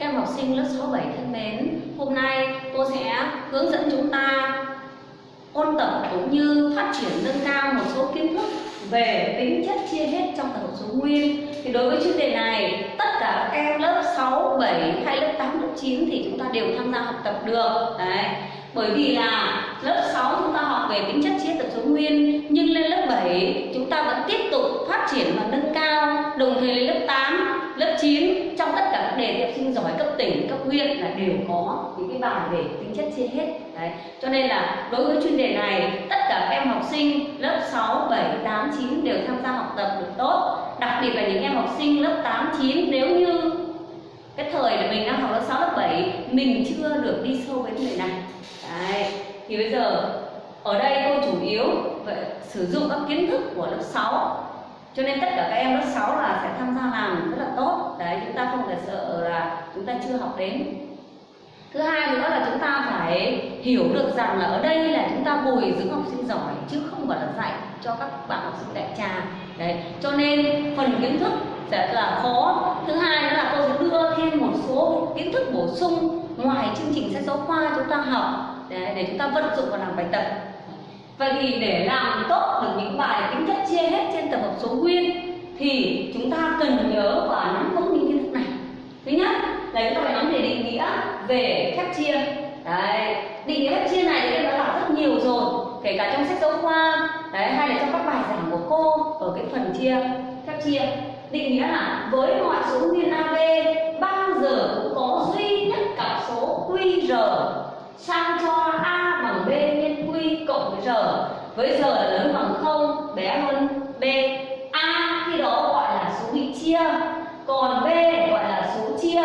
Các em học sinh lớp 6 7 thân mến, hôm nay cô sẽ hướng dẫn chúng ta ôn tập cũng như phát triển nâng cao một số kiến thức về tính chất chia hết trong tập hợp số nguyên. Thì đối với chuyên đề này, tất cả các em lớp 6, 7 hay lớp 8, lớp 9 thì chúng ta đều tham gia học tập được. Đấy. Bởi vì là lớp 6 chúng ta học về tính chất chia tập số nguyên nhưng lên lớp 7 chúng ta vẫn tiếp tục phát triển và nâng cao đồng thời lên lớp 8 lớp 9 trong tất cả các đề thi học sinh giỏi cấp tỉnh, cấp huyện là đều có những cái bài về tính chất trên hết. Đấy, cho nên là đối với chuyên đề này, tất cả các em học sinh lớp 6 7 8 9 đều tham gia học tập được tốt. Đặc biệt là những em học sinh lớp 8 9 nếu như cái thời là mình đang học lớp 6 lớp 7 mình chưa được đi sâu với người này. Đấy, thì bây giờ, ở đây cô chủ yếu phải sử dụng các kiến thức của lớp 6 cho nên tất cả các em lớp 6 là sẽ tham gia làm rất là tốt. Đấy chúng ta không phải sợ là chúng ta chưa học đến. Thứ hai nữa là chúng ta phải hiểu được rằng là ở đây là chúng ta bồi dưỡng học sinh giỏi chứ không phải là dạy cho các bạn học sinh đại trà. Đấy cho nên phần kiến thức sẽ là khó. Thứ hai nữa là tôi sẽ đưa thêm một số kiến thức bổ sung. Ngoài chương trình sách giáo khoa chúng ta học để, để chúng ta vận dụng vào làm bài tập. Vậy thì để làm tốt được những bài tính chất chia hết trên tập hợp số nguyên thì chúng ta cần nhớ và nắm vững những kiến thức này. Thứ nhất là chúng ta phải nắm về định nghĩa về phép chia. Đấy, định nghĩa phép chia này thì đã học rất nhiều rồi, kể cả trong sách giáo khoa, đấy hay là trong các bài giảng của cô ở cái phần chia phép chia. Định nghĩa là với mọi số nguyên AB bao giờ cũng có duy nhất cặp số QR sang cho A giờ. Với giờ là lớn bằng không bé hơn B A khi đó gọi là số bị chia. Còn B gọi là số chia.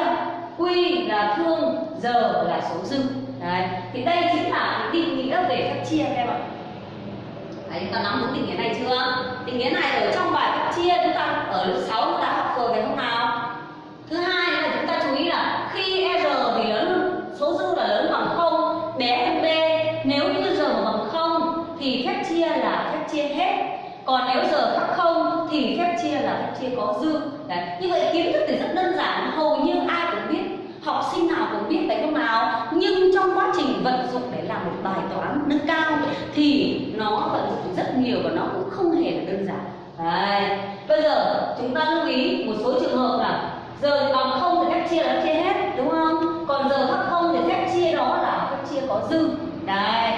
Q là thương giờ là số dư. Đấy. thì đây chính là định nghĩa về phép chia các em ạ. Đấy, chúng ta nắm vững định nghĩa này chưa? Định nghĩa này ở trong bài phép chia chúng ta ở lớp 6 chúng ta học rồi phải không nào? Chia có dư Đấy. như vậy kiến thức thì rất đơn giản, hầu như ai cũng biết học sinh nào cũng biết phải không nào nhưng trong quá trình vận dụng để làm một bài toán nâng cao thì nó vận dụng rất nhiều và nó cũng không hề là đơn giản Đấy. bây giờ chúng ta lưu ý một số trường hợp là giờ bằng không thì phép chia là chia hết đúng không còn giờ khác không thì phép chia đó là phép chia có dư đấy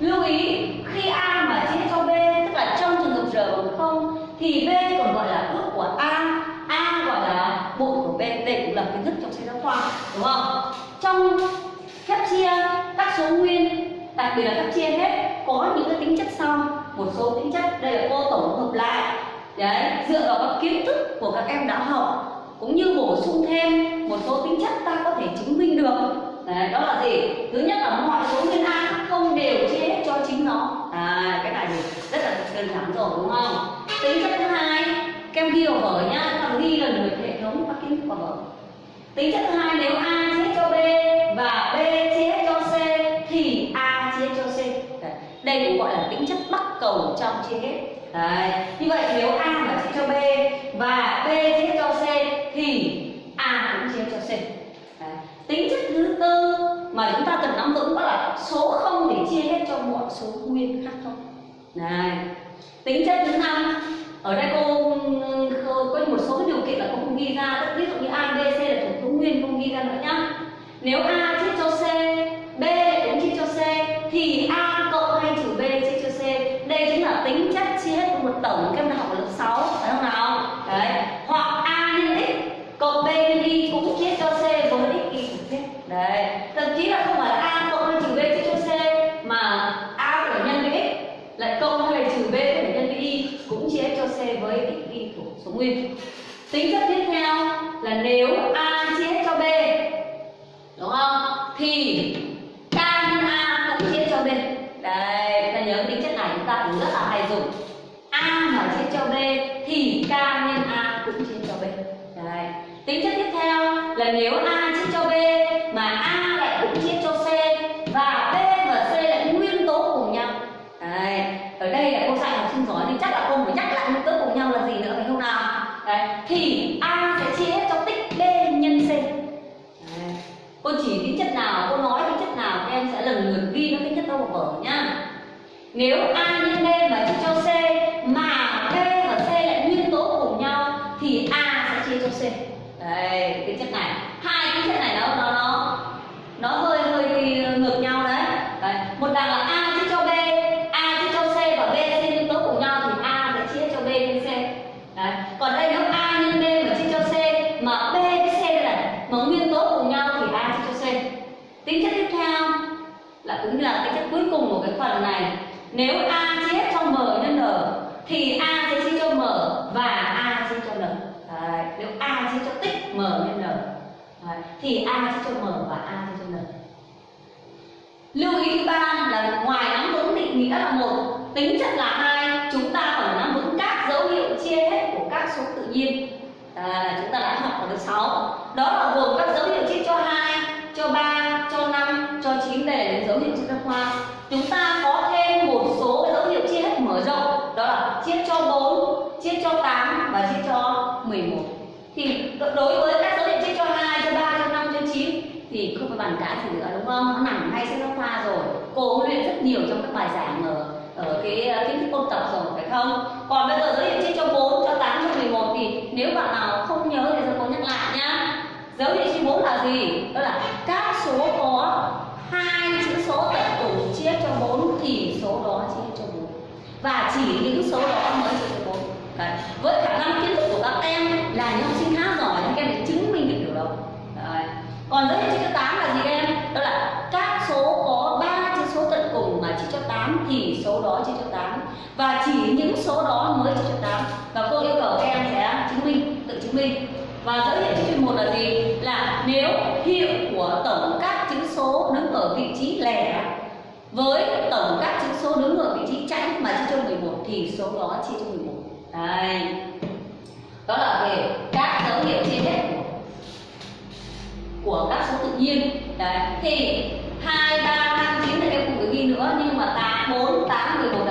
lưu ý khi a mà chia cho b tức là trong trường hợp r bằng không thì b còn gọi là ước của a a gọi là bội của b đây cũng là kiến thức trong sách giáo khoa đúng không? Trong phép chia các số nguyên đặc biệt là phép chia hết có những cái tính chất sau một số tính chất. Đây là cô tổng hợp lại. Đấy dựa vào các kiến thức của các em đã học cũng như bổ sung thêm một số tính chất ta có thể chứng minh được. Đấy, đó là gì? Thứ nhất là mọi số nguyên a không đều chia hết cho chính nó. À, cái này thì rất là đơn giản rồi đúng không? Tính chất thứ hai kem ghi vào vở nhá. Các ghi lần lượt hệ thống các kiến thức vào vở tính chất thứ hai, nếu a chia hết cho b và b chia hết cho c, thì a chia hết cho c Đấy. đây cũng gọi là tính chất bắt cầu trong chia hết Đấy. như vậy nếu a mà chia cho b và b chia hết cho c, thì a cũng chia cho c Đấy. tính chất thứ tư mà chúng ta cần nắm vững đó là số không để chia hết cho mọi số nguyên khác thôi Đấy. tính chất thứ năm ở đây cô có một số cái điều kiện là cô không ghi ra ví dụ như a b c là thuộc số nguyên không ghi ra nữa nhá nếu đây, chúng ta nhớ tính chất này, chúng ta cũng rất là hay dùng. A mà chia cho b, thì k nhân a cũng chia cho b. Đấy tính chất tiếp theo là nếu a chia cho b mà a lại cũng chia cho c và b và c lại nguyên tố cùng nhau đấy ở đây là cô dạy học sinh giỏi thì chắc là cô phải nhắc lại nguyên tố cùng nhau là gì nữa phải không nào đấy thì a sẽ chia hết cho tích b nhân c nếu a nhân b mà chia cho c mà b và c lại nguyên tố cùng nhau thì a sẽ chia cho c. Đấy cái chất này. Hai cái chất này nó nó nó nó hơi hơi ngược nhau đấy, đấy. một đằng là a chia cho b a chia cho c và b c nguyên tố cùng nhau thì a sẽ chia cho b nhân c. Đấy. còn đây nếu a nhân b mà chia cho c mà b với c là mà nguyên tố cùng nhau thì a chia cho c. Tính chất tiếp theo là cũng như là tính chất cuối cùng của cái phần này nếu a chia hết cho m nhân n thì a sẽ chia cho m và a chia cho n đấy. nếu a chia cho tích m nhân n đấy. thì a chia cho m và a chia cho n lưu ý thứ ba là ngoài nắm vững định nghĩa là một tính chất là hai chúng ta còn nắm vững các dấu hiệu chia hết của các số tự nhiên à, chúng ta đã học ở lớp 6 đó là gồm các dấu hiệu chia cho hai cho ba cho năm cho chín để đến dấu hiệu chia cho khoa chúng ta có thêm một số dấu hiệu chia hết mở rộng đó là chia cho 4 chia cho 8 và chia cho 11 thì đối với các số hiệu chia cho hai, cho ba, cho năm, cho chín thì không phải bàn cãi gì nữa, đúng không? Nó nằm ngay sách giáo khoa rồi. Cô cũng luyện rất nhiều trong các bài giảng ở ở cái ờ, kiến thức ôn tập rồi, phải không? Còn bây giờ dấu hiệu chia cho 4 cho 8 cho 11 thì nếu bạn nào không nhớ thì cô nhắc lại nhá. Dấu hiệu chia 4 là gì? Đó là các số có hai chữ số tận cùng chia cho 4 thì số đó chia cho 4 và chỉ những số đó mới chia cho 4 Đấy. với khả năng và chỉ những số đó mới chia cho 8 và cô yêu cầu các em sẽ chứng minh tự chứng minh. Và dấu hiệu chia một là gì? Là nếu hiệu của tổng các chữ số đứng ở vị trí lẻ với tổng các chữ số đứng ở vị trí chẵn mà chia cho 11 thì số đó chia cho 11 đây. Đó là về các dấu hiệu chia hết của, các số tự nhiên. Đấy. Thì hai ba năm chín là em không phải ghi nữa nhưng mà tám bốn tám mười một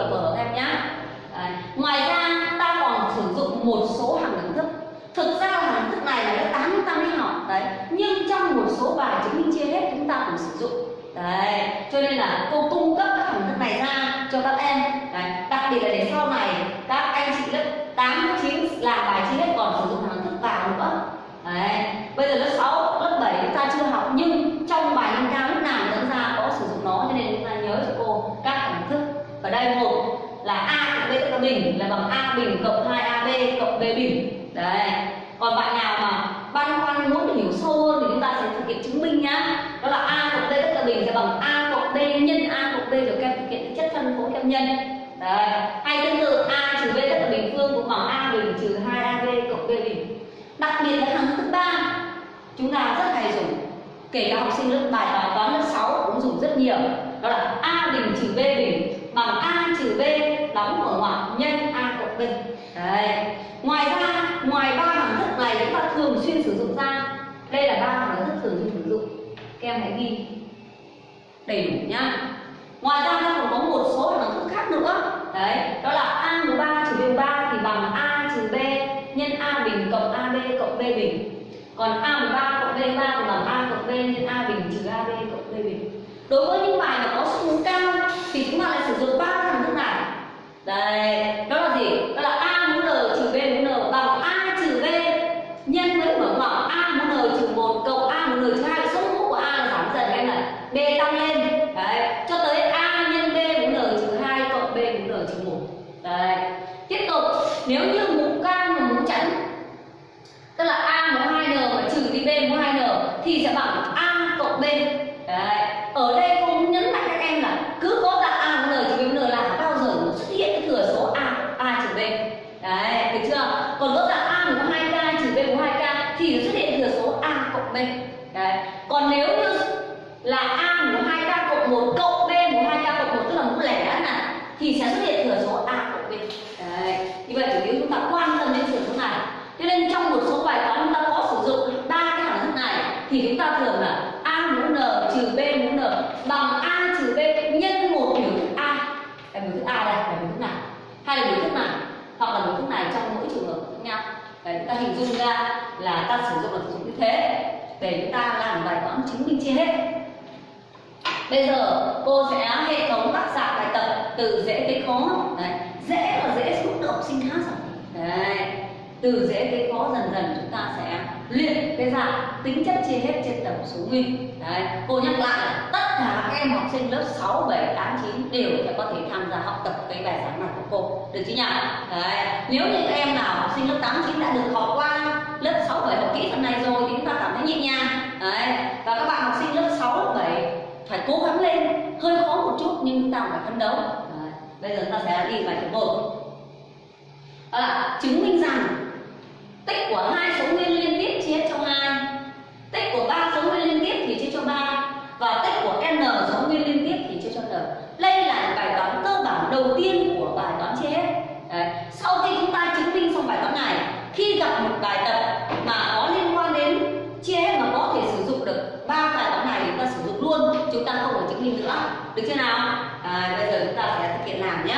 là các em các em nhá. Đấy. ngoài ra ta còn sử dụng một số hàng đẳng thức. Thực ra là hàng thức này là lớp tám chúng ta mới học. Đấy. Nhưng trong một số bài chứng minh chia hết chúng ta cũng sử dụng. Đấy. Cho nên là cô cung cấp các hình thức này ra cho các em. Đấy. đặc biệt là để sau này các anh chị lớp 8, 9 làm bài chia hết còn sử dụng hình thức vào nữa. Đấy. Bây giờ lớp 6, lớp 7 chúng ta chưa học nhưng trong bài nâng cao lúc nào dẫn ra có sử dụng nó cho nên chúng ta nhớ cho cô các hình thức và đây một, là a cộng b tất cả bình, là bằng a bình cộng 2ab cộng b bình. Đấy. Còn bạn nào mà băn khoăn muốn hiểu sâu hơn thì chúng ta sẽ thực hiện chứng minh nhá. Đó là a cộng b tất cả bình sẽ bằng a cộng b nhân a cộng b rồi các em thực hiện chất phân phối các nhân. Đấy. Hay tương tự, a trừ b tất cả bình phương cũng bằng a bình trừ 2 ab cộng b bình. Đặc biệt là hàng thứ ba, chúng ta rất hay dùng. Kể cả học sinh lớp bài toán toán lớp 6 cũng dùng rất nhiều. Đó là a bình trừ b bình bằng a trừ b đóng mở ngoặc nhân a cộng b. Đấy. Ngoài ra, ngoài ba hình thức này chúng ta thường xuyên sử dụng ra. Đây là ba hình thức thường xuyên sử dụng. Các em hãy ghi đầy đủ nhá. Ngoài ra nó còn có một số hình thức khác nữa. Đấy, đó là a mũ ba trừ b ba thì bằng a trừ b nhân a bình cộng ab cộng b bình. Còn a mũ ba cộng b ba thì bằng a cộng b nhân a bình trừ ab cộng b bình. Đối với những bài mà có số mũ cao thì chúng ta lại sử dụng ba hình thức này đây, đó là gì? Đó là a mũ n trừ b mũ n bằng a trừ b. Nhân với mở ngoặc, a mũ n trừ một cộng a mũ n trừ hai. Số mũ của a là giảm dần em này b tăng lên. Đấy, cho tới a nhân b mũ n trừ hai cộng b mũ n trừ một. Đấy. Tiếp tục, nếu như mũ cao và mũ chẵn tức là a mũ hai n mà trừ đi b mũ hai n, thì sẽ bằng a cộng b đấy ở đây cô muốn nhấn mạnh các em là cứ có dạng a mũ n trừ b mũ n là bao giờ nó xuất hiện cái thừa số a a trừ b đấy được chưa còn có dạng a mũ hai k trừ b mũ hai k thì nó xuất hiện thừa số a cộng b đấy còn nếu như là a mũ hai k cộng một cộng b mũ hai k cộng một tức là mũ lẻ này thì sẽ xuất hiện thừa số a cộng b đấy như vậy chủ yếu chúng ta quan tâm đến thừa số này cho nên trong một số bài toán chúng ta có sử dụng ba cái hàm thức này thì chúng ta thường là a mũ n trừ b mũ n bằng a trừ b nhân một biểu thức a là biểu thức a đây là biểu thức này hay là biểu thức này hoặc là biểu thức này trong mỗi trường hợp khác nhau để chúng ta hình dung ra là ta sử dụng là sử dụng như thế để chúng ta làm bài toán chứng minh chia hết bây giờ cô sẽ hệ thống các dạng bài tập từ dễ tới khó đấy dễ và dễ xúc động sinh khác rồi. Đấy từ dễ tới khó dần dần chúng ta sẽ luyện cái dạng tính chất chia hết trên tổng số nguyên. Đấy cô nhắc lại tất cả các em học sinh lớp 6, 7, 8, 9 đều sẽ có thể tham gia học tập cái bài giảng này của cô. Được chứ nhỉ? Đấy nếu như các em nào học sinh lớp 8, 9 đã được học qua lớp 6, 7 học kỹ phần này rồi thì chúng ta cảm thấy nhẹ nhàng. Đấy và các bạn học sinh lớp 6, lớp 7 phải cố gắng lên. Hơi khó một chút nhưng chúng ta phải phấn đấu bây giờ chúng ta sẽ đi bài thứ một. Đó là chứng minh rằng tích của hai số nguyên liên tiếp chia cho hai. Tích của ba số nguyên liên tiếp thì chia cho ba. Và tích của n số nguyên liên tiếp thì chia cho n. Đây là bài toán cơ bản đầu tiên của bài toán chia hết. Đấy. sau khi chúng ta chứng minh xong bài toán này, khi gặp một bài tập mà có liên luôn chúng ta không phải chứng minh nữa được chưa nào à, bây giờ chúng ta sẽ thực hiện làm nhé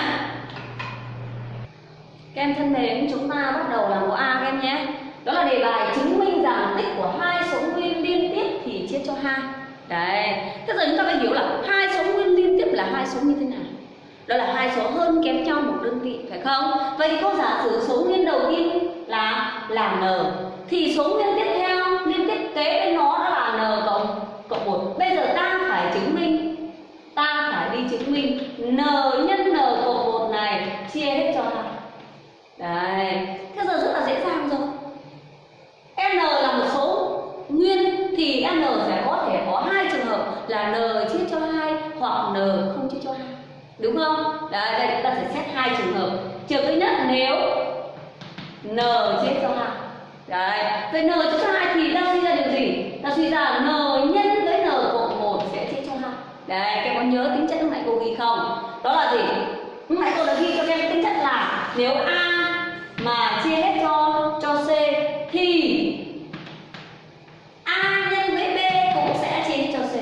các em thân mến, chúng ta bắt đầu làm mẫu A các em nhé. Đó là đề bài chứng minh rằng tích của hai số nguyên liên tiếp thì chia cho hai. Đấy. Thế giờ chúng ta phải hiểu là hai số nguyên liên tiếp là hai số như thế nào? Đó là hai số hơn kém nhau một đơn vị phải không? Vậy thì cô giả sử số nguyên đầu tiên là là n thì số nguyên tiếp theo liên tiếp kế bên nó đó là n cộng cộng 1 Bây giờ ta phải chứng minh. Ta phải đi chứng minh. N nhân n cộng một này chia hết cho hai. Đấy, thế giờ rất là dễ dàng rồi. N là một số. Nguyên thì N sẽ có thể có hai trường hợp là N chia cho hai hoặc N không chia cho hai. Đúng không? Đấy, đây chúng ta sẽ xét hai trường hợp. Trường thứ nhất nếu N chia cho hai. Đấy, vậy N chia cho hai thì ta suy ra điều gì? Ta suy ra N nhân với N cộng 1 sẽ chia cho hai Đấy, các em có nhớ đi không? Đó là gì? Lúc nãy cô đã ghi cho các em tính chất là nếu A mà chia hết cho cho C thì A nhân với B cũng sẽ chia hết cho C.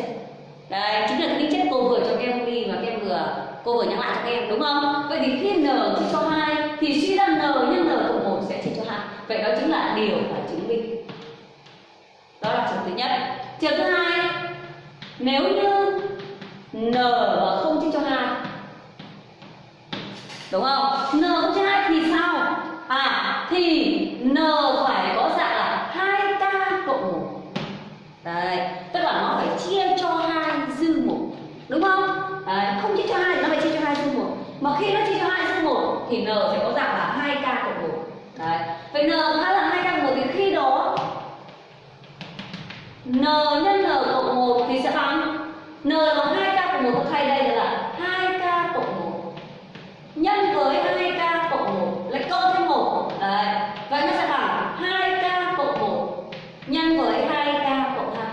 Đấy, chính là tính chất cô vừa cho các em ghi và các em vừa cô vừa nhắc lại cho các em đúng không? Vậy thì khi n chia cho hai thì suy ra n nhân n cộng một sẽ chia cho hai. Vậy đó chính là điều phải chứng minh. Đó là trường thứ nhất. Trường thứ hai, nếu như n và không chia cho 2 đúng không? n không chia 2 thì sao? à thì n phải có dạng là 2k cộng 1 đấy tức là nó phải chia cho 2 dư 1, đúng không đấy, không chia cho 2 nó phải chia cho 2 dư 1. mà khi nó chia cho 2 dư 1 thì n phải có dạng là 2k cộng 1 đấy vậy n khá là 2k cộng 1 thì khi đó n nhân n cộng 1 thì sẽ bằng n bằng 2k cộng 1 thay đây là 2k cộng 1 nhân với 2k cộng 1 lại cộng thêm 1 Đấy. Vậy nó sẽ bằng 2k cộng 1 nhân với 2k cộng 2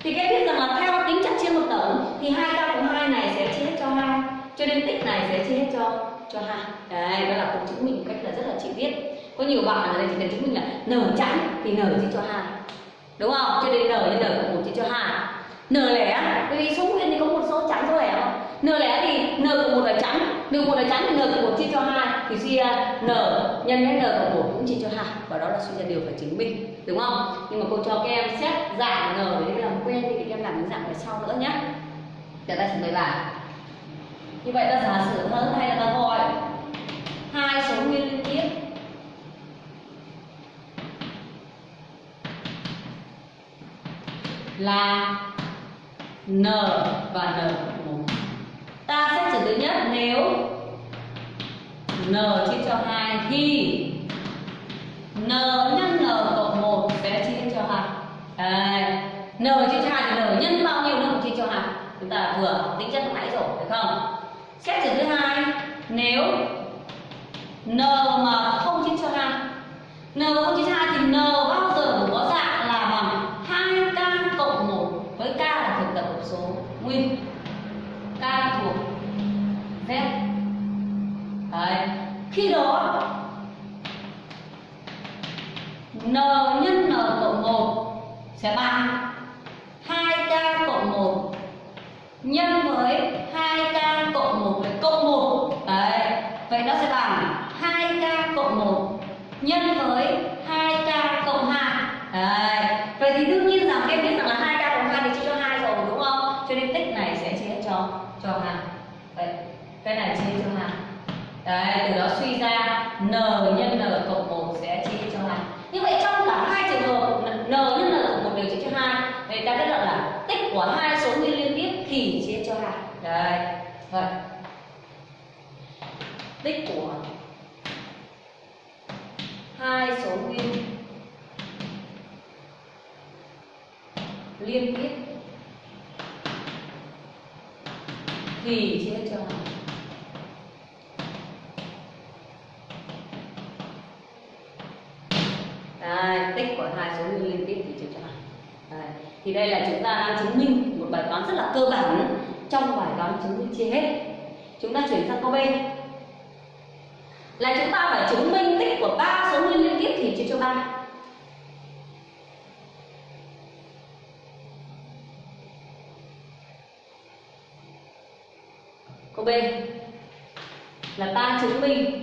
Thì các biết rằng là theo tính chất chia một tổng thì 2k cộng 2 này sẽ chia hết cho 2 Cho nên tích này sẽ chia hết cho cho hai. Đấy, đó là cũng chứng minh một cách là rất là chi tiết Có nhiều bạn ở đây chỉ cần chứng minh là n chẵn thì n chia cho hai. Đúng không? Cho nên n nhân n cộng một chia cho hai. N lẻ bởi vì số nguyên thì có một số chẵn số lẻ không? N lẻ thì n cộng một là chẵn. N cộng một là chẵn thì n cộng một chia cho hai. Thì suy ra n nhân với n cộng một cũng chia cho hai. Và đó là suy ra điều phải chứng minh. Đúng không? Nhưng mà cô cho các em xét dạng n để làm quen thì các em làm những dạng về sau nữa nhé để dạ, ta trình bày bài như vậy ta giả sử hơn hay là ta gọi hai số nguyên liên tiếp. Là n và n 1 ta xét trường thứ nhất nếu n chia cho 2 thì n nhân n cộng 1 sẽ chia cho 2 Đấy. n chia cho 2 thì n nhân bao nhiêu nó cũng chia cho 2 chúng ta vừa tính chất lúc nãy rồi, phải không? Xét trường thứ hai, nếu n mà không chia cho hai n mà không chia cho hai thì n bao giờ cũng có dạng là bằng 2k cộng 1 với k là thuộc tập hợp số. Nguyên k thuộc z. Đấy. khi đó, n nhân n cộng 1 sẽ bằng 2k cộng 1 nhân với 2k cộng 1 với cộng 1 Đấy. Vậy nó sẽ bằng 2k cộng 1 nhân với 2k cộng 2 Đấy. Vậy thì đương nhiên rằng em biết rằng là 2k cộng 2 thì chia cho 2 rồi đúng không? Cho nên tích này sẽ chia cho cho 2 Đấy, cái này chia cho 2 Đấy, từ đó suy ra n nhân n cộng 1 sẽ chia cho 2 Như vậy trong cả hai trường hợp n nhân n cộng 1 đều chia cho 2 Vậy ta kết luận là tích của hai số nguyên liên tiếp thì chia cho 2 Đấy, vậy tích của hai số nguyên liên tiếp thì chia cho Đây, tích của hai số nguyên liên tiếp thì chia cho Đây. Thì đây là chúng ta đang chứng minh một bài toán rất là cơ bản trong bài toán chứng minh chia hết. Chúng ta chuyển sang câu B. Là chúng ta phải chứng minh tích của ba số nguyên liên tiếp thì chia cho ba. Câu B là ta chứng minh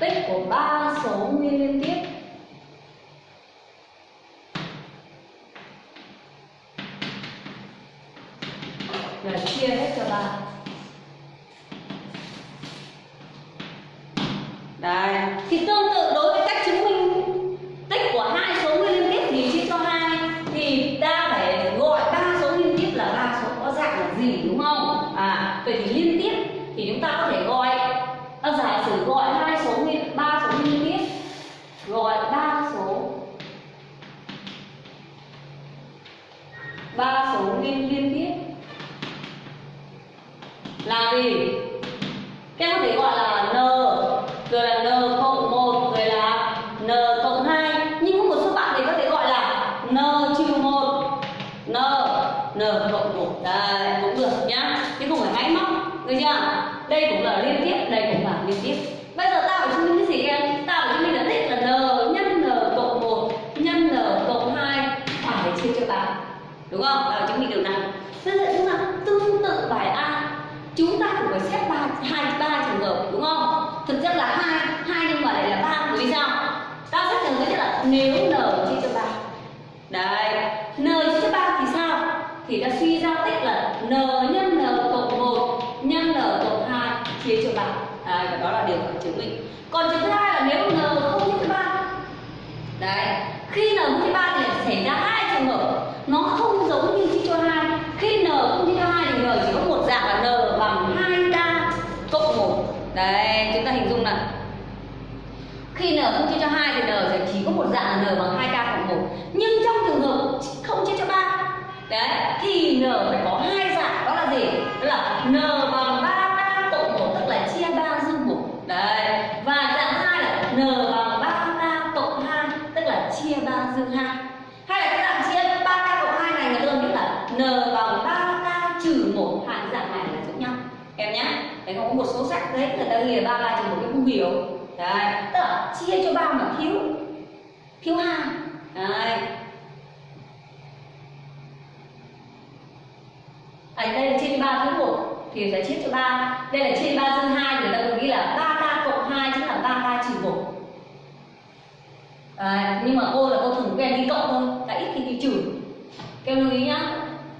tích của ba số nguyên liên tiếp là chia hết cho ba đây thì tương tự đối với cách chứng minh tích của hai số nguyên liên tiếp thì chia cho hai thì ta phải gọi ba số liên tiếp là ba số có dạng là gì đúng không à vậy thì liên tiếp thì chúng ta có thể gọi ta giả sử gọi hai số nguyên ba số liên tiếp gọi ba số ba số nguyên liên tiếp là gì các em có thể gọi là n rồi là n cộng một rồi là n cộng hai nhưng có một số bạn thì có thể gọi là n trừ một n n cộng một đây cũng được nhá chứ không phải máy móc được chưa đây cũng là liên tiếp đây cũng là liên tiếp bây giờ ta phải chứng minh cái gì em ta phải chứng minh là tích là n nhân n cộng một nhân n cộng hai phải chia cho ba đúng không ta phải chứng minh điều này bây giờ chúng ta tương tự bài a chúng ta cũng phải xét ba hai ba trường hợp đúng không thực chất là hai hai nhưng mà lại là ba bởi vì sao ta xét trường hợp nhất là nếu n chia cho ba đấy n chia cho ba thì sao thì ta suy ra tích là n nhân n cộng một nhân n cộng hai chia cho ba đấy, và đó là điều phải chứng minh còn trường thứ hai là nếu n không chia cho ba đấy khi n không chia ba thì lại xảy ra hai trường hợp nó không giống như chia cho hai khi n không chia cho hai thì n chỉ có một dạng là n bằng 2k cộng 1 đấy chúng ta hình dung nào khi n không chia cho hai thì n sẽ chỉ có một dạng là n bằng 2k cộng 1 nhưng trong trường hợp không chia cho ba, đấy, thì n phải có hai dạng, đó là gì? Đó là n bằng 3k cộng 1 tức là chia 3 dư 1 đấy, và dạng hai là n bằng 3k cộng 2 tức là chia 3 dư 2 hay là cái dạng chia 3k cộng 2 này, người ta biết là n bằng 3k trừ 1 hai dạng này là giống nhau. Em nhé đấy có một số sách đấy, người ta ghi là 3k trừ 1 cái không hiểu. Đấy, tức là chia cho 3 mà thiếu thiếu hai, đấy. Ở đây là chia cho 3 thứ 1 thì phải chia cho 3 đây là chia 3 dân 2 người ta còn ghi là 3k cộng 2 chính là 3k trừ 1 à, nhưng mà cô là cô thường quen đi cộng thôi đã ít thì đi trừ. Kêu lưu ý nhá.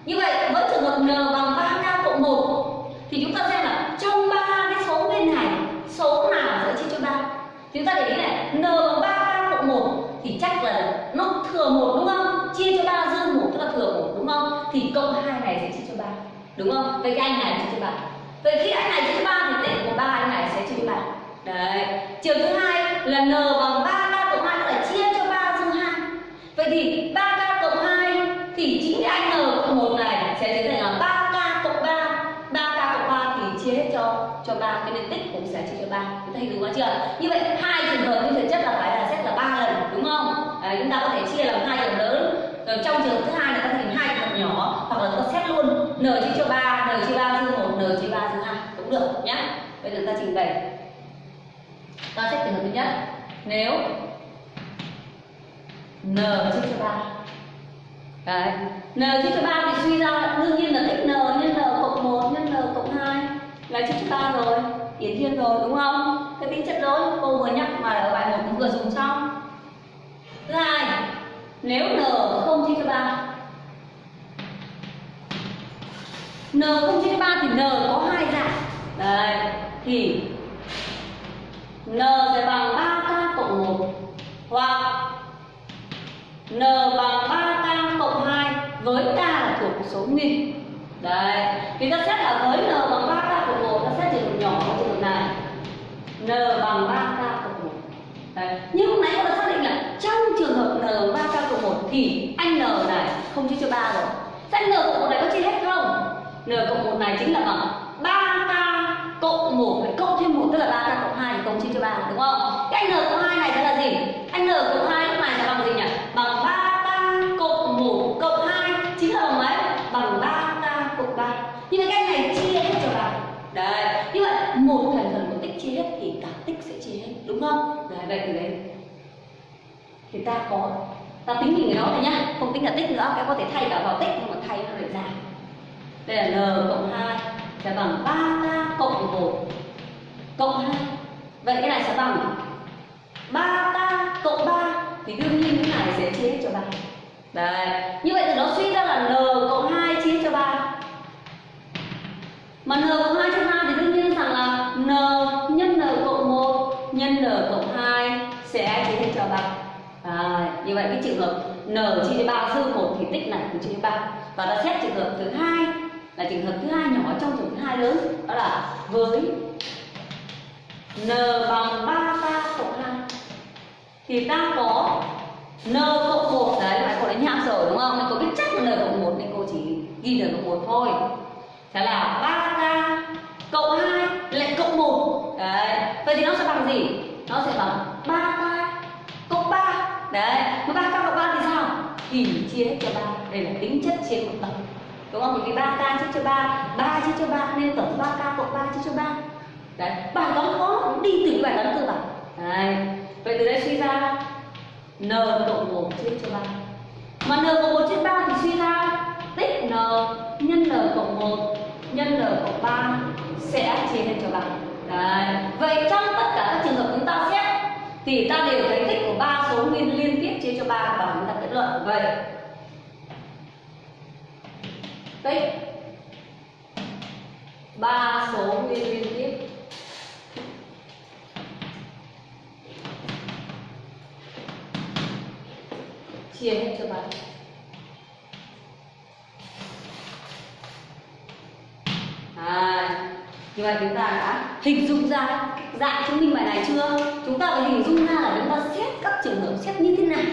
Như vậy với trường hợp n bằng 3k cộng 1 thì chúng ta xem là trong ba cái số bên này số nào sẽ chia cho 3 thì chúng ta để ý này n bằng 3k cộng 1 thì chắc là nó thừa một đúng không? Chia cho 3 dư một, tức là thừa một, đúng không? Thì cộng hai này sẽ chia cho 3 đúng không? Vậy cái anh này chia cho 3 vậy khi anh này chia cho 3 thì tệ của ba anh này sẽ chia cho 3 đấy. Trường thứ hai là n bằng 3k cộng 2 tức là chia cho 3 dư 2 vậy thì 3k cộng 2 thì chính cái anh n cộng 1 này sẽ trở thành là 3k cộng 3 3k cộng 3 thì chia hết cho cho 3 cái nên tích cũng sẽ chia cho 3 chúng ta hiểu đúng quá chưa? Như vậy, hai trường hợp như thực chất là phải là xét là ba lần đúng không Đấy, chúng ta có thể chia làm hai trường lớn rồi trong trường thứ hai là ta thành hai trường hợp nhỏ hoặc là ta xét luôn n chia cho ba, n chia ba dư một, n chia ba dư hai, cũng được nhé. bây giờ ta trình bày ta xét trường hợp thứ nhất nếu n chia cho ba. Đấy. n chia cho ba thì suy ra đương nhiên là tích n nhân n cộng một nhân n cộng hai là chia cho ba rồi hiển thiên rồi đúng không cái tính chất rồi cô vừa nhắc mà ở bài một cũng vừa dùng xong thứ hai nếu n không chia cho 3 n không chia cho 3 thì n có hai dạng. Đấy thì n sẽ bằng 3k cộng 1 hoặc n bằng 3k cộng 2 với k là thuộc số nghìn đấy thì ta xét là với n bằng 3k cộng 1 ta xét trường hợp nhỏ trường hợp này. N bằng 3 cộng 1 đấy nhưng lúc nãy chúng ta xác định là trong trường hợp n 3k cộng 1 thì anh n này không chia cho 3 rồi thế n cộng 1 này có chia hết không n cộng 1 này chính là bằng 3k cộng 1 phải cộng thêm 1 tức là 3k cộng 2 thì cộng chia cho 3 đúng không? Cái n cộng 2 này sẽ là gì? Anh n cộng 2 lúc này là bằng gì nhỉ? Bằng 3k cộng 1 cộng 2 chính là bằng mấy? Bằng 3k cộng 3. Nhưng mà cái này chia hết cho 3. Đấy, như vậy một thành phần của tích chia hết thì cả tích sẽ chia hết, đúng không? Đấy, vậy thì đấy. thì ta có ta tính mình cái đó này nhá, không tính là tích nữa, em có thể thay cả vào tích nhưng mà thay nó để giảm Đây là n cộng 2 sẽ bằng 3k cộng 1 cộng 2 Vậy cái này sẽ bằng 3k cộng 3 Thì đương nhiên cái này sẽ chia hết cho 3 Đấy Như vậy thì nó suy ra là n cộng 2 chia cho 3 Mà n cộng 2 chia 3 thì đương nhiên rằng là n nhân n cộng 1 nhân n cộng 2 sẽ chia hết cho 3 đấy như vậy cái trường hợp n chia cho 3 dư 1 thì tích này cũng chia cho 3 Và ta xét trường hợp thứ hai, là trường hợp thứ hai nhỏ trong trường hợp thứ hai lớn, đó là với n bằng 3k cộng 2 thì ta có n cộng 1 đấy là cô đã nháp rồi, đúng không? Nên cô biết chắc là n cộng 1 nên cô chỉ ghi n cộng 1 thôi. Thế là 3k cộng 2 lại cộng 1 đấy, vậy thì nó sẽ bằng gì? Nó sẽ bằng 3k đấy mà ba cộng ba thì sao thì chia hết cho ba. đây là tính chất chia một tổng đúng không? Vì 3k chia cho 3, 3 chia cho ba nên tổng 3k cộng ba chia cho ba. Đấy, bài toán khó đi từ bài toán cơ bản. Đấy. Vậy từ đây suy ra n cộng một chia cho ba. Mà n cộng một chia ba thì suy ra tích n nhân n cộng một nhân n cộng ba sẽ chia hết cho ba. Đấy. Vậy trong tất cả các trường hợp chúng ta xét thì ta đều thấy tích của ba số nguyên liên tiếp chia cho ba và chúng ta kết luận. Vậy tích ba số nguyên liên tiếp chia hết cho bạn à, như vậy chúng ta đã hình dung ra dạng chứng minh bài này chưa? Chúng ta phải hình dung ra là chúng ta xét các trường hợp xét như thế nào.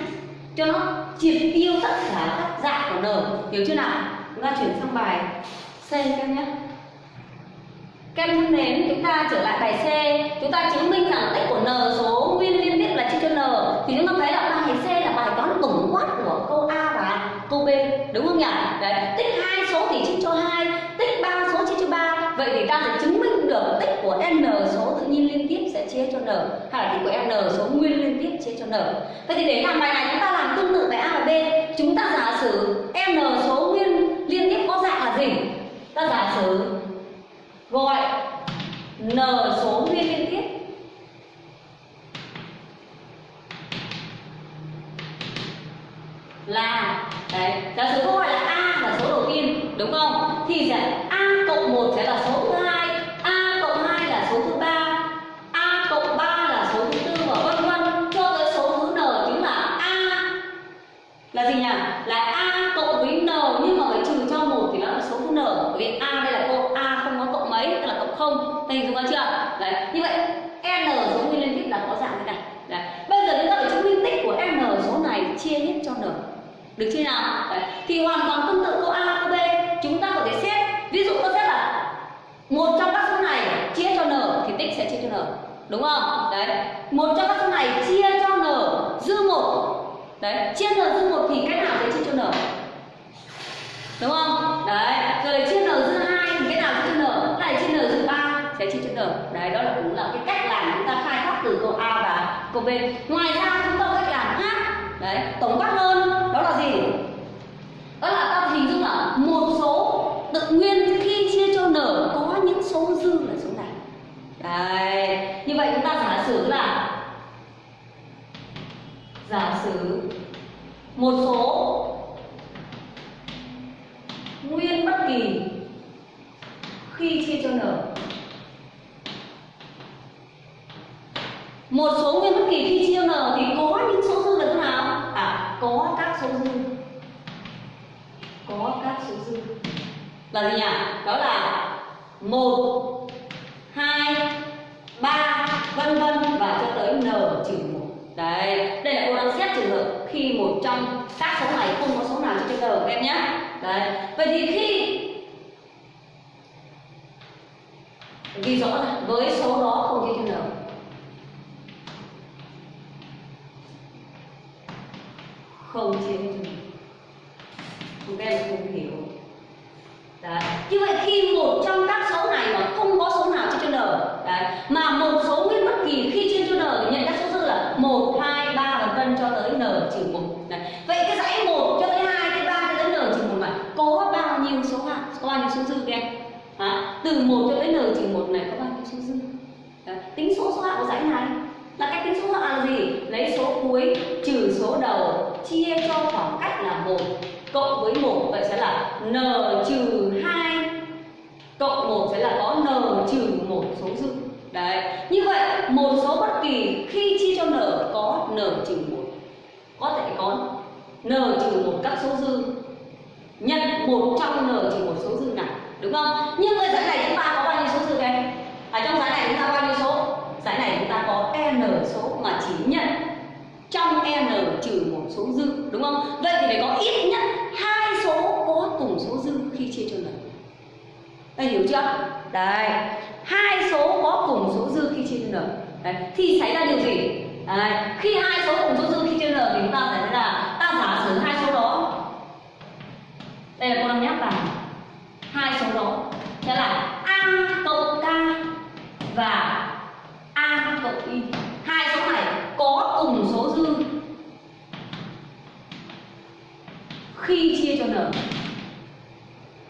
Cho nó triệt tiêu tất cả các dạng của n hiểu chưa nào? Chúng ta chuyển sang bài C các em nhé. Các em thân mến, chúng ta trở lại bài C. Chúng ta chứng minh rằng tích của n số nguyên liên tiếp là chia cho n. Thì chúng ta thấy là bài C là bài toán tổng quát của câu A và câu B. Đúng không nhỉ? Đấy, tích hai số thì chia cho hai vậy thì ta sẽ chứng minh được tích của n số tự nhiên liên tiếp sẽ chia cho n, hay là tích của n số nguyên liên tiếp chia cho n. Vậy thì để làm bài này chúng ta làm tương tự bài A và B. Chúng ta giả sử n số nguyên liên tiếp có dạng là gì? Ta giả sử gọi n số nguyên liên tiếp là, đấy giả sử câu hỏi là a là số đầu tiên, đúng không? Thì sẽ a cộng 1 sẽ là số thứ hai a cộng 2 là số thứ ba a cộng 3 là số thứ tư và vân vân cho tới số thứ n chính là a là gì nhỉ là a cộng với n nhưng mà phải trừ cho một thì nó là số thứ n bởi vì a đây là cô a không có cộng mấy tức là cộng không hình dung ra chưa đấy như vậy n số nguyên liên tiếp là có dạng thế này đấy bây giờ chúng ta phải chứng minh tích của n số này chia hết cho n được chưa nào đấy. thì hoàn toàn tương tự câu a câu b chúng ta có thể xét ví dụ tôi xét là một trong các số này chia cho n thì tích sẽ chia cho n đúng không đấy một trong các số này chia cho n dư một đấy chia n dư một thì cái nào sẽ chia cho n đúng không đấy rồi chia n dư hai thì cái nào chia cho n lại chia n dư ba sẽ chia cho n đấy đó là cũng là cái cách làm chúng ta khai thác từ câu a thuộc về ngoài ra chúng ta có cách làm khác. Đấy tổng quát hơn đó là gì? Đó là ta hình dung là một số tự nguyên khi chia cho n có những số dư là số này, đấy như vậy chúng ta giả sử là giả sử một số nguyên bất kỳ khi chia cho n một số nguyên bất kỳ khi chia n thì có những số dư là thế nào? À có các số dư có các số dư là gì nhỉ? Đó là một, hai, ba, vân vân và cho tới n trừ một. Đấy, đây là cô đang xét trường hợp khi một trong các số này không có số nào chia cho n, các em nhé. Đấy, vậy thì khi ghi rõ là với số đó không chia cho n. không chia hết cho n chúng em không hiểu. Đấy. Như vậy khi một trong các số này mà không có số nào chia cho n đấy mà một số nguyên bất kỳ khi chia cho n thì nhận các số dư là một hai ba vân vân cho tới n trừ một. Vậy cái dãy một cho tới hai tới ba cho tới n trừ một này có bao nhiêu số hạng có bao nhiêu số dư các em à, từ 1 cho tới n trừ một này có bao nhiêu số dư? Đấy. tính số số hạng của dãy này là cách tính số hạng là gì? Lấy số cuối trừ số đầu chia cho khoảng cách là một cộng với một, vậy sẽ là n trừ hai cộng một sẽ là có n trừ một số dư. Đấy, như vậy, một số bất kỳ khi chia cho n có n trừ một, có thể có n trừ một các số dư. Nhận một trong n trừ một số dư này, đúng không? Nhưng ở giải này chúng ta có bao nhiêu số dư các em ở trong giải này chúng ta bao nhiêu số giải này chúng ta có n số mà chỉ nhận trong n trừ một số dư, đúng không? Vậy thì phải có ít nhất hai số có cùng số dư khi chia cho lần. Đây hiểu chưa? Đây, hai số có cùng số dư khi chia cho n đấy. thì xảy ra điều gì? Đấy. khi hai số cùng số dư khi chia n thì chúng ta phải là ta giả sử hai số đó. Đây là cô đang nhắc vào hai số đó sẽ là a cộng k và a cộng y. Hai số này có cùng số dư khi chia cho n.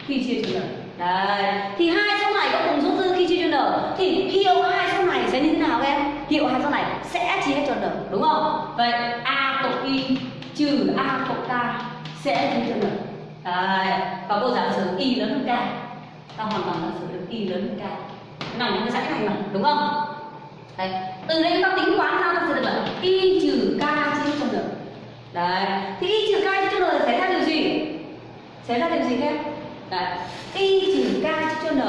Khi chia cho n. Đấy. Thì hai số này có cùng số dư khi chia cho n. Thì hiệu hai số này sẽ như thế nào em? Hiệu hai số này sẽ chia cho n, đúng không? Vậy a cộng y trừ a cộng k sẽ chia cho n. Đấy. Và cô giả sử y lớn hơn k. Ta hoàn toàn giả sử được y lớn hơn k. Nằm trong cái dãy này mà, đúng không? Đấy. Từ đây chúng ta tính toán ra ta sẽ được là y trừ k đấy. Thì y trừ k chia cho n xảy ra điều gì? Xảy ra điều gì các em đấy. Y trừ k chia cho n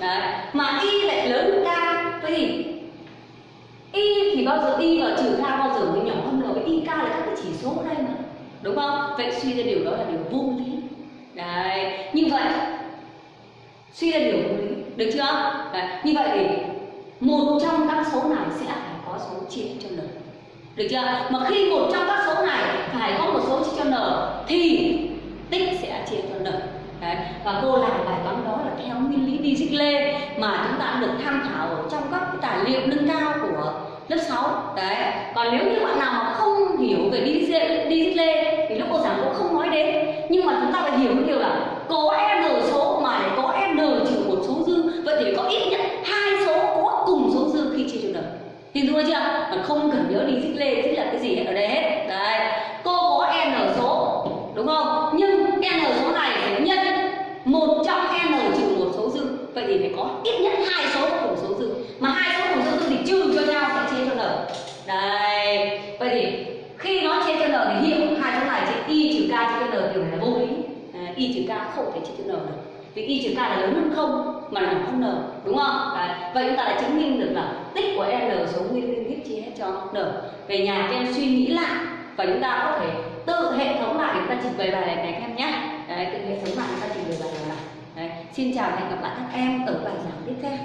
đấy. Mà y lại lớn hơn k vậy thì y thì bao giờ y và trừ k bao giờ mới nhỏ hơn n với y k là các cái chỉ số ở đây mà. Đúng không? Vậy suy ra điều đó là điều vô lý. Đấy. Như vậy, suy ra điều vô lý. Được chưa? Đấy. như vậy thì một trong các số này sẽ phải có số chia cho n được chưa? Mà khi một trong các số này phải có một số chia cho n, thì tích sẽ chia cho n. Đấy. và cô làm bài toán đó là theo nguyên lý Dirichlet mà chúng ta được tham khảo trong các tài liệu nâng cao của lớp 6 đấy. Còn nếu như bạn nào mà không hiểu về Dirichlet thì lúc cô giảng cũng không nói đến. Nhưng mà chúng ta phải hiểu một điều là có n số mà để có n trừ một số dư. Vậy thì có ít nhất hai số có cùng số dư khi chia cho n. Hiểu chưa? Không cần nhớ Dirichlet tức là cái gì ở đây hết. Đấy cô có n số đúng không? Nhưng n số này phải nhân một trong n trừ một số dư. Vậy thì phải có ít nhất hai số cùng số dư. Mà hai số cùng số dư thì trừ cho nhau sẽ chia cho n. Đây vậy thì khi nó chia cho n thì hiệu hai số này chia y trừ k chia cho n điều này là vô lý. À, y trừ k không thể chia cho n được. Vì y trừ k là lớn hơn không mà là nhỏ hơn n đúng không? Đấy. vậy chúng ta đã chứng minh được là tích của n số nguyên lý tiếp chia hết cho được về nhà các em suy nghĩ lại và chúng ta có thể tự hệ thống lại chúng ta trình bày bài này các em nhé. Đấy, tự hệ thống lại chúng ta trình bày bài này. Đấy. xin chào và hẹn gặp lại các em ở bài giảng tiếp theo.